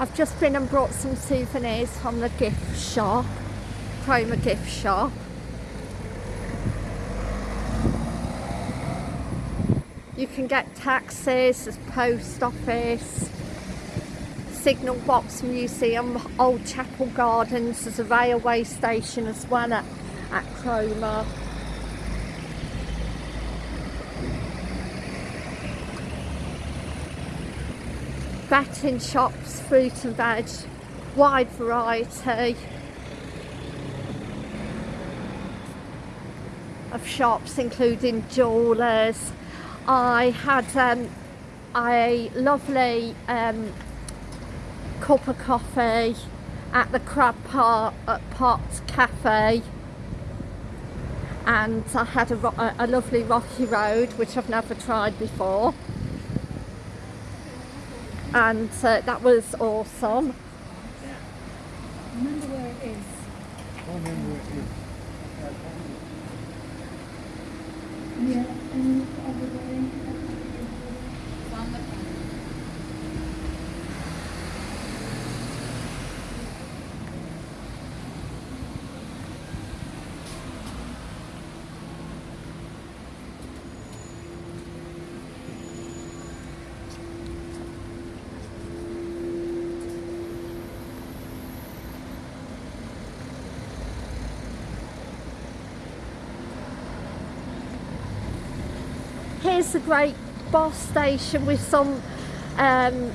I've just been and brought some souvenirs from the gift shop, Cromer gift shop. You can get taxis, there's post office, Signal Box Museum, Old Chapel Gardens, there's a railway station as well at, at Cromer. Betting shops, fruit and veg, wide variety of shops including jewellers. I had um, a lovely um, cup of coffee at the Crab Pot, Pot Cafe and I had a, a lovely rocky road which I've never tried before and uh, that was awesome. Remember where it is. I remember it is. Yeah, and Here's a great bus station with some um,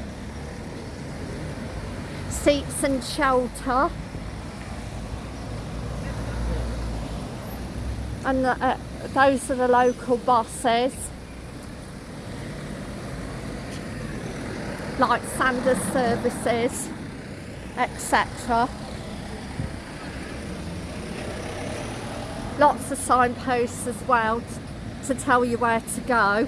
seats and shelter. And the, uh, those are the local buses. Like Sanders services, etc. Lots of signposts as well to tell you where to go.